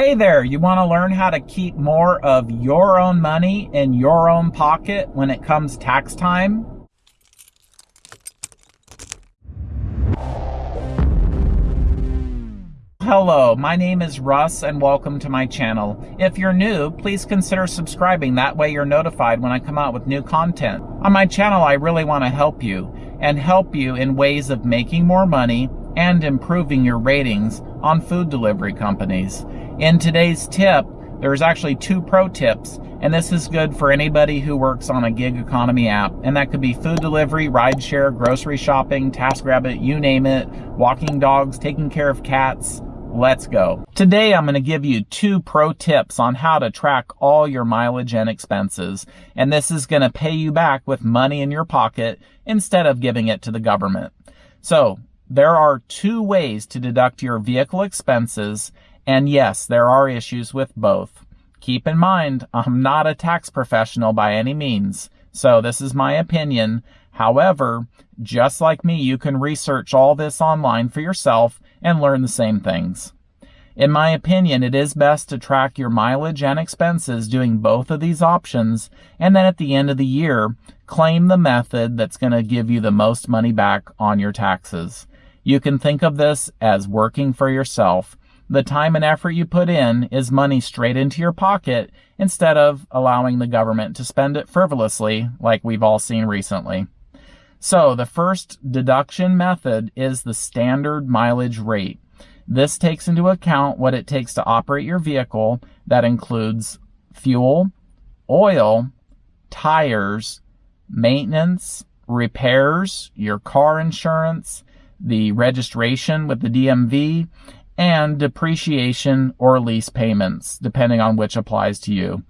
Hey there, you want to learn how to keep more of your own money in your own pocket when it comes tax time? Hello, my name is Russ and welcome to my channel. If you're new, please consider subscribing. That way you're notified when I come out with new content. On my channel, I really want to help you and help you in ways of making more money and improving your ratings on food delivery companies. In today's tip, there's actually two pro tips, and this is good for anybody who works on a gig economy app. And that could be food delivery, rideshare, grocery shopping, TaskRabbit, you name it, walking dogs, taking care of cats. Let's go. Today I'm going to give you two pro tips on how to track all your mileage and expenses. And this is going to pay you back with money in your pocket instead of giving it to the government. So there are two ways to deduct your vehicle expenses and yes, there are issues with both. Keep in mind, I'm not a tax professional by any means, so this is my opinion. However, just like me, you can research all this online for yourself and learn the same things. In my opinion, it is best to track your mileage and expenses doing both of these options, and then at the end of the year, claim the method that's going to give you the most money back on your taxes. You can think of this as working for yourself the time and effort you put in is money straight into your pocket instead of allowing the government to spend it frivolously like we've all seen recently. So the first deduction method is the standard mileage rate. This takes into account what it takes to operate your vehicle. That includes fuel, oil, tires, maintenance, repairs, your car insurance, the registration with the DMV, and depreciation or lease payments, depending on which applies to you.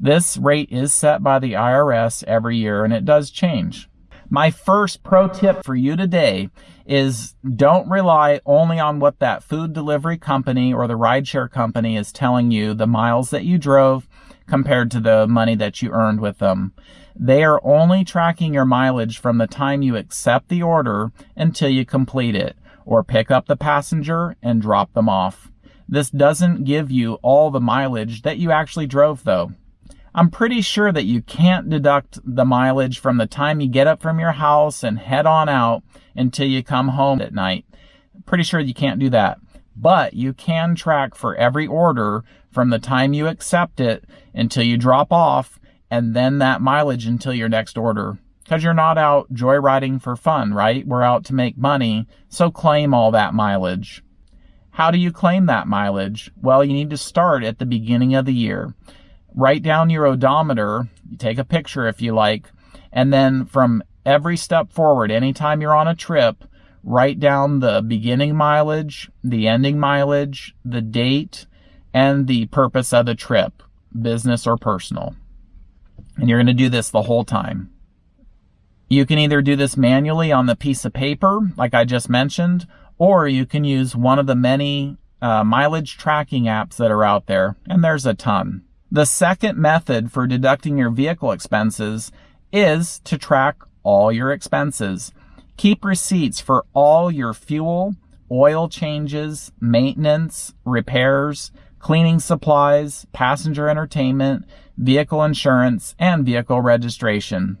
This rate is set by the IRS every year and it does change. My first pro tip for you today is don't rely only on what that food delivery company or the rideshare company is telling you the miles that you drove compared to the money that you earned with them. They are only tracking your mileage from the time you accept the order until you complete it or pick up the passenger and drop them off. This doesn't give you all the mileage that you actually drove though. I'm pretty sure that you can't deduct the mileage from the time you get up from your house and head on out until you come home at night. Pretty sure you can't do that. But you can track for every order from the time you accept it until you drop off and then that mileage until your next order. Because you're not out joyriding for fun, right? We're out to make money, so claim all that mileage. How do you claim that mileage? Well, you need to start at the beginning of the year. Write down your odometer, take a picture if you like, and then from every step forward, anytime you're on a trip, write down the beginning mileage, the ending mileage, the date, and the purpose of the trip, business or personal. And you're going to do this the whole time. You can either do this manually on the piece of paper, like I just mentioned, or you can use one of the many uh, mileage tracking apps that are out there, and there's a ton. The second method for deducting your vehicle expenses is to track all your expenses. Keep receipts for all your fuel, oil changes, maintenance, repairs, cleaning supplies, passenger entertainment, vehicle insurance, and vehicle registration.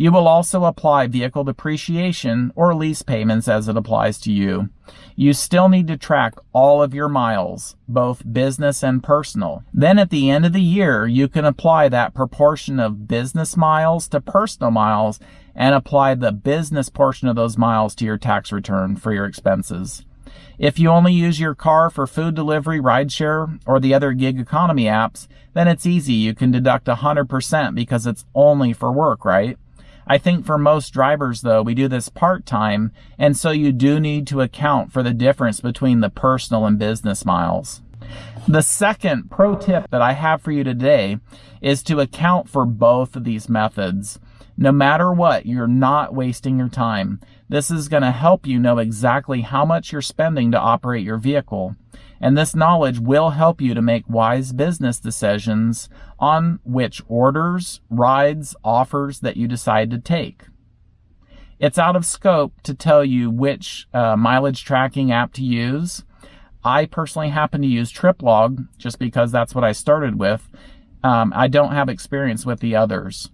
You will also apply vehicle depreciation or lease payments as it applies to you. You still need to track all of your miles, both business and personal. Then at the end of the year, you can apply that proportion of business miles to personal miles and apply the business portion of those miles to your tax return for your expenses. If you only use your car for food delivery, rideshare, or the other gig economy apps, then it's easy. You can deduct 100% because it's only for work, right? I think for most drivers though, we do this part-time, and so you do need to account for the difference between the personal and business miles. The second pro tip that I have for you today is to account for both of these methods. No matter what, you're not wasting your time. This is going to help you know exactly how much you're spending to operate your vehicle and this knowledge will help you to make wise business decisions on which orders, rides, offers that you decide to take. It's out of scope to tell you which uh, mileage tracking app to use. I personally happen to use TripLog just because that's what I started with. Um, I don't have experience with the others.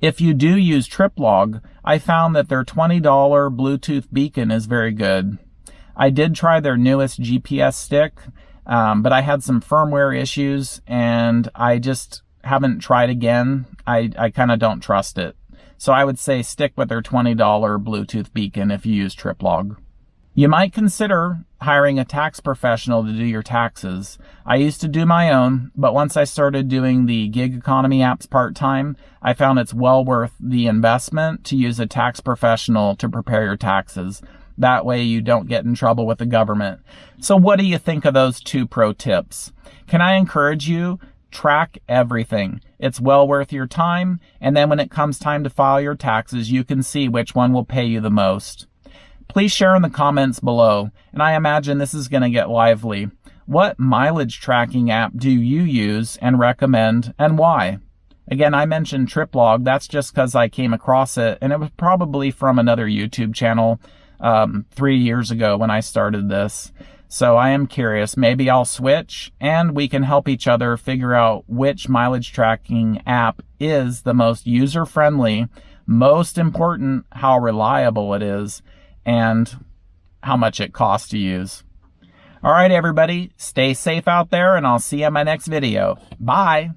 If you do use TripLog, I found that their $20 Bluetooth beacon is very good. I did try their newest GPS stick, um, but I had some firmware issues and I just haven't tried again. I, I kind of don't trust it. So I would say stick with their $20 Bluetooth beacon if you use TripLog. You might consider hiring a tax professional to do your taxes. I used to do my own, but once I started doing the gig economy apps part-time, I found it's well worth the investment to use a tax professional to prepare your taxes. That way you don't get in trouble with the government. So what do you think of those two pro tips? Can I encourage you? Track everything. It's well worth your time. And then when it comes time to file your taxes, you can see which one will pay you the most. Please share in the comments below. And I imagine this is going to get lively. What mileage tracking app do you use and recommend and why? Again, I mentioned TripLog. That's just because I came across it and it was probably from another YouTube channel um, three years ago when I started this. So I am curious. Maybe I'll switch and we can help each other figure out which mileage tracking app is the most user friendly, most important, how reliable it is, and how much it costs to use. All right, everybody, stay safe out there and I'll see you in my next video. Bye.